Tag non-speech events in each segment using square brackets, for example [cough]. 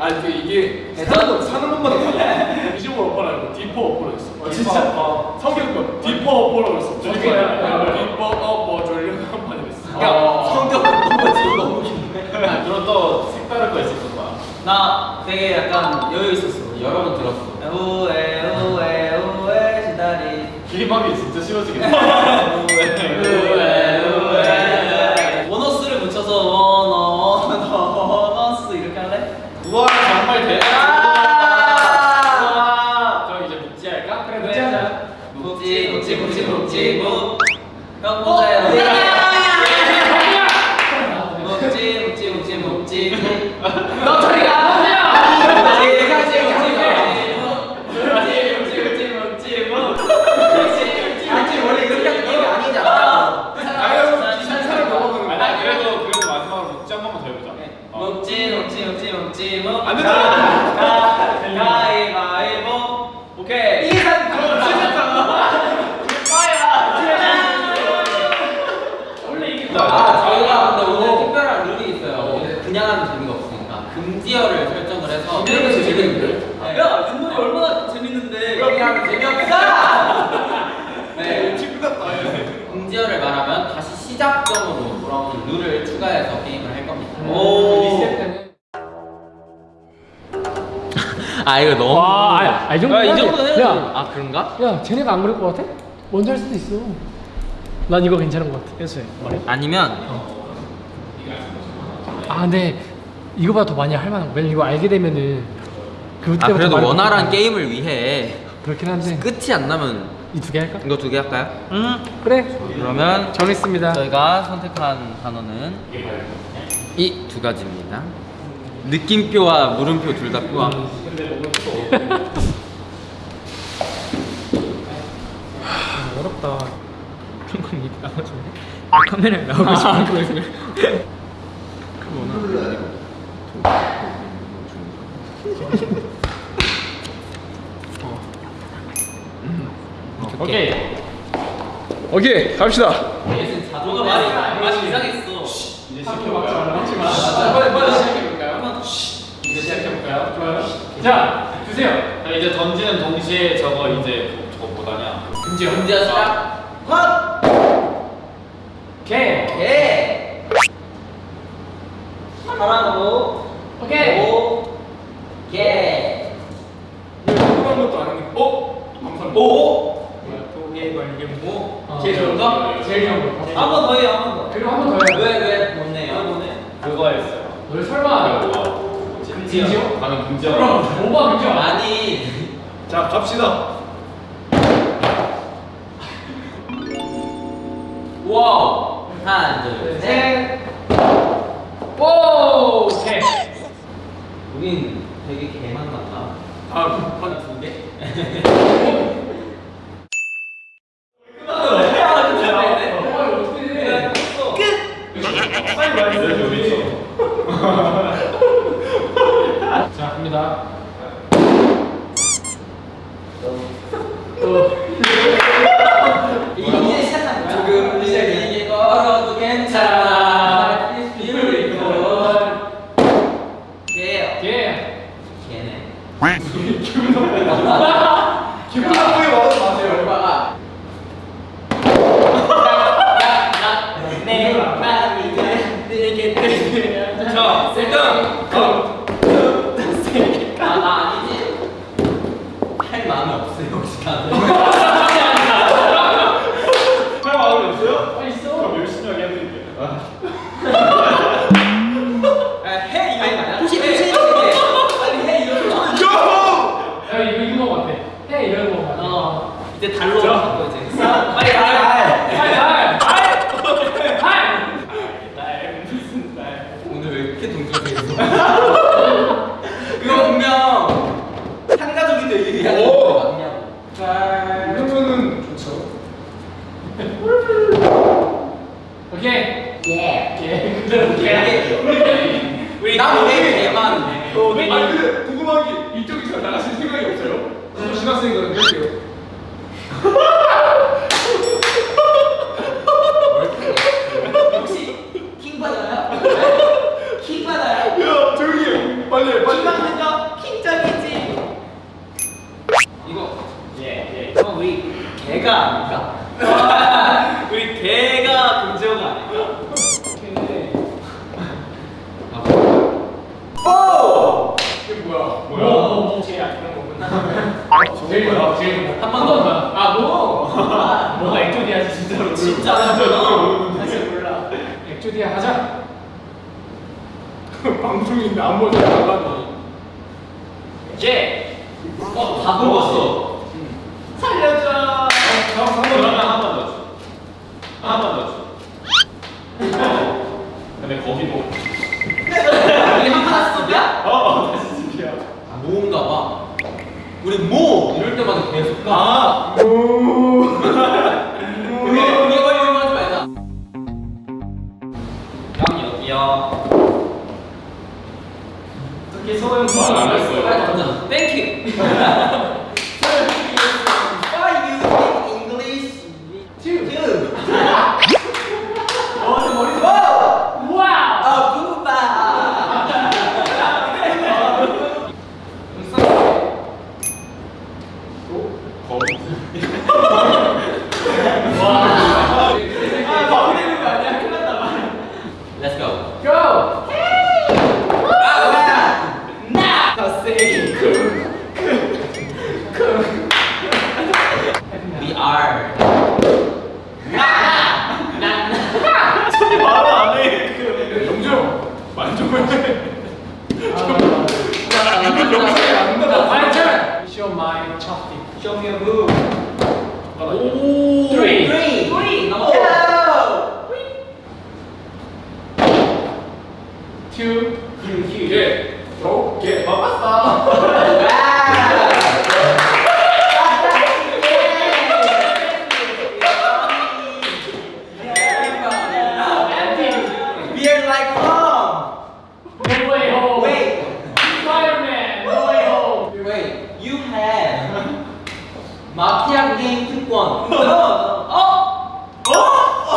아니 그 이게 사는, 사는 것마다 달라. 25 어퍼라고 디퍼 어퍼라고 했어. 어, 진짜? 어, 성격표 디퍼 어퍼라고 했어. 저거야. 디퍼 어퍼 졸려 한 판이 됐어. 야, 성격 너무 지금 너무 긴데. 아, 그럼 또 색다른 거 있을 거야. 나 되게 약간 여유 있었어. 여러 번 들었어. 우에 우에 우에 시다리. 길막이 진짜 싫어지겠다. [laughs] 이 정도는 야, 이 해야지. 정도는 해야지. 야. 아 그런가? 야, 쟤네가 안 그럴 것 같아? 먼저 할 수도 있어. 난 이거 괜찮은 것 같아. 그래서 말해. 아니면 아, 근데 이거보다 더 많이 할 만한 거. 왜냐면 이거 알게 되면은 그때부터 아 그래도 말을 원활한 못 게임을 위해 그렇긴 한데 끝이 안 나면 이 두 개 할까? 이거 두 개 할까요? 응 그래. 그러면 정했습니다. 저희가 선택한 단어는 이 두 가지입니다 느낌표와 물음표 둘다 뼈. [laughs] 어렵다. 평균 이 나머지 카메라에 나오고 싶은 거였어요. 오케이. 오케이 갑시다. 자동가 많이 많이 이상했어 이제 시켜볼까요? 빨리 빨리 시작해볼까요? 이제 시작해볼까요? 좋아요. 자 주세요. 자, 이제 던지는 동시에 저거 이제 문제 시작 헛! 개. 개 하나로 오케이. 오 개. 궁금한 것도 아닌데. 어? 감사합니다. 오 도개 걸림 모. 제일 좋은 거? 제일 좋은 거. 한 번 더 해요 한 번 더. 그리고 한 번 더 해요. 왜 왜 못내요? 그거였어요. 너 설마 금지요? 방금 금지요. 그럼 오바 금지? 아니 자 갑시다. 와우 하나 둘셋 셋. 오. 개. 우린 되게 개만 같다 다음. 한두 개? 자 갑니다. 이제 시작한 거야 조금 이제 걸어도 괜찮아 이를 입고 개요 개. 개네 기분 나쁘게 말하지 마세요. 얼마가 내 마음이 들게 들게 자 일단 다음. 아나 아니지 할 마음이 없어요 혹시 다들 할 마음이 없어요? 있어. 그럼 열심히 하게 해드릴게요. 해 이거 아니야? 혹시 혹시 빨리 해 이거 야, 이거 이거 것 같아. 해 이런 거 같아. 어 이제 달로 자. 바꿔 이제 빨리 달 할, 할, 할, 할. 오늘 왜 이렇게 동정돼 있어? 그거 분명 한가족인데 이게 오. 맞냐고. 이러면은 좋죠. 오케이. 예. 예, 그대로 개. 우리 남의 개만. 아니 근데 궁금한 게 이쪽에서 나가실 생각이 없어요? 저 할게요. [laughs] 혹시 킹 받아요? 킹 받아요? 야 조용히 해. 빨리 해, 빨리. 킹 받는 거 제일 좋아 제일 좋아 한번 더. 아 뭐? [laughs] 뭐가 액조디아지 진짜로 진짜 아, 하잖아. 사실 몰라 액조디아 하자 [laughs] 방송인데 안 보자 나가니. 예. 어, 다 먹었어. 살려줘. 한 특히 소영 말안 했어요. 빨리 [laughs] 던져. Thank you. Why you speak English? Two. Two. 어, 저 머리 봐. 와우 아, 부바. 거기. 아, 마무리되는 거 아니야? 큰일 났다 말. Let's go. 고! 아, 뭐야? 나. 더 세게. We are. 손이 말을 안 해. 그 영정 만족을 해. My turn! Show my chopstick Show me a move. 오 Three. Three. Three. 넘어. two 예. 오케이. We are like home. No way home Wait. Spider-Man No way home Wait. Have [laughs] 마피아 게임 특권. 어? 어? 어?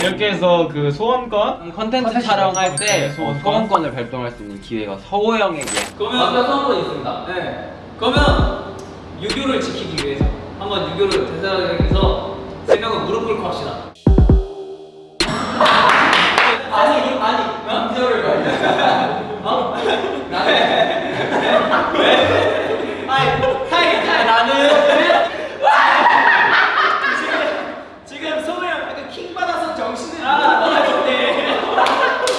이렇게 해서 그 소원권 컨텐츠 컨텐츠 촬영할 때 소원권? 어, 소원권을 발동할 수 있는 기회가 서호 형에게 그러면 마피아 소원권 있습니다. 네. 그러면 유교를 지키기 위해서 한번 유교를 대단하게 해서 세 명은 무릎 꿇고 합시다. 아니 아니 남자를 말이야. 어? 나는 왜? 아니 타이 타이 나는 지금 지금 소우 형 약간 킹 받아서 정신을 아 너가 좋네.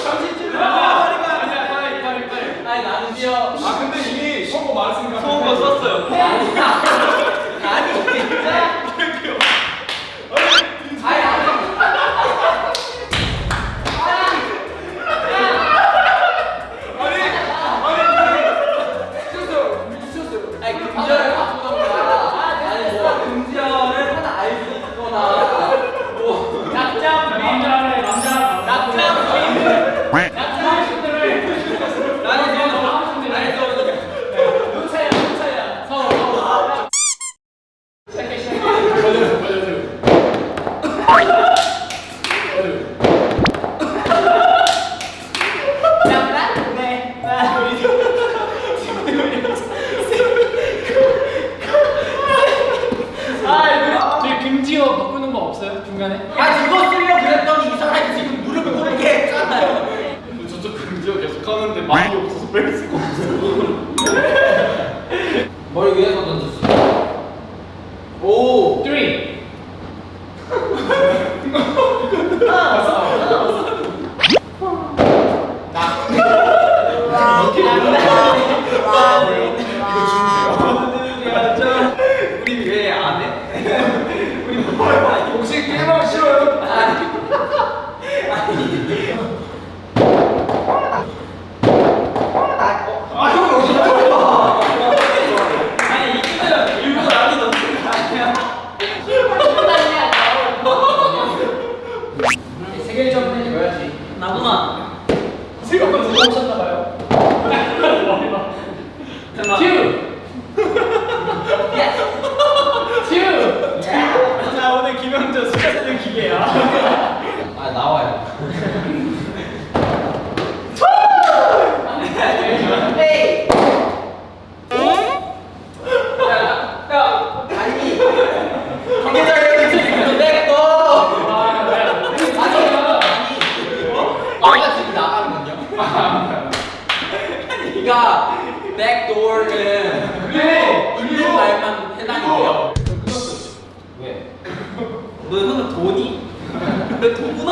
정신 좀 잃어버리면 아니야 빨리 빨리 빨리. 아니 나는요. 아 근데 이미 선거 말했으니까. 소원권 썼어요. 아니야. 아니 진짜. 아니 아니. 아니 금지어를 바꾸던가 아니 뭐 금지어를 하나 알 수 있거나 뭐 낙장 남자를 남자 낙장 낙장 신들을 나는 나는 저 신들 아니 저 눈차야 눈차야 서로 서로 시작해 시작해 맞아요, 맞아요. 장난? 네. 아 저희 금지어 바꾸는 거 없어요 중간에 아 이거 쓰려고 그랬더니 이 사람이 지금 무릎 꿇게 했잖아요. 저쪽 금지어 계속 하는데 말이 없어서 뺄 수가 없어. 머리 위에서 던졌어. 오. 3 우리 왜안 해? 혹시 게임하기 싫어요? 아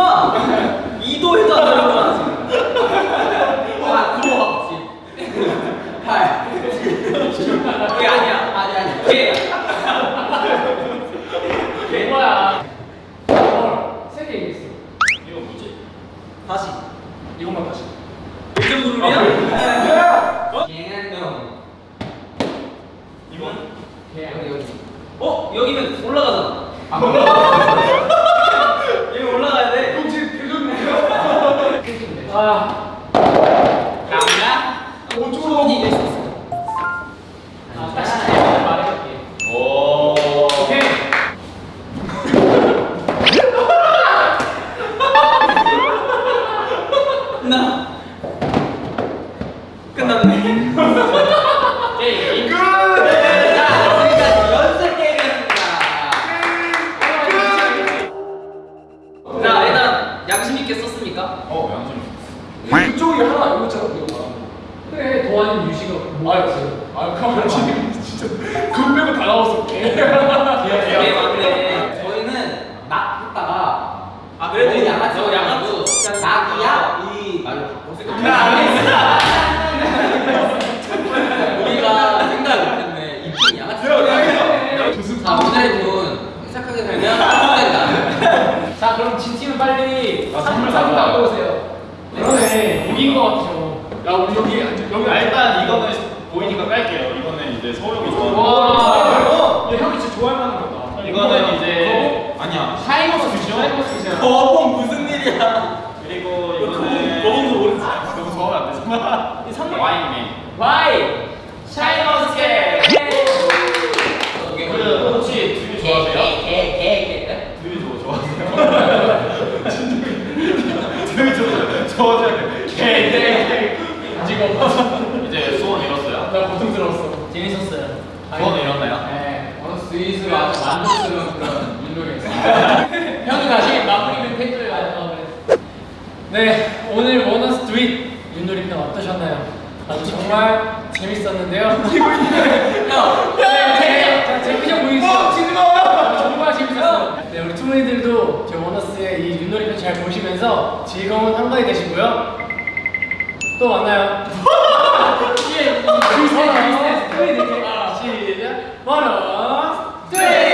번! 이긴 것 같아요. 야 우리 여기 여기 일단 이거는 보이니까 깔게요. 이거는 이제 서울이 [laughs] 이제 소원 이뤘어요? 나 고통스러웠어. 재밌었어요. 소원 이뤘나요? 네. 어, 오늘 스위스가 아주 만족스러운 그런 인물이었어요. [laughs] 형이 다시 마무리 멘트 해줘요. 아, 아, 네. 네, 오늘 원어스 Do it 윷놀이편 어떠셨나요? 아, 아주 정말 재밌었는데요. [laughs] 형, 형, 네, 재밌어 보이시죠? 어, 징그러워. 정말 재밌었어요. 네, 우리 투문이들도 제 원어스의 이 윷놀이편 잘 보시면서 즐거운 한가위 되시고요. 또 만나요. 시작. 만원. 둘.